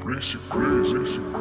Crazy, crazy, crazy, crazy.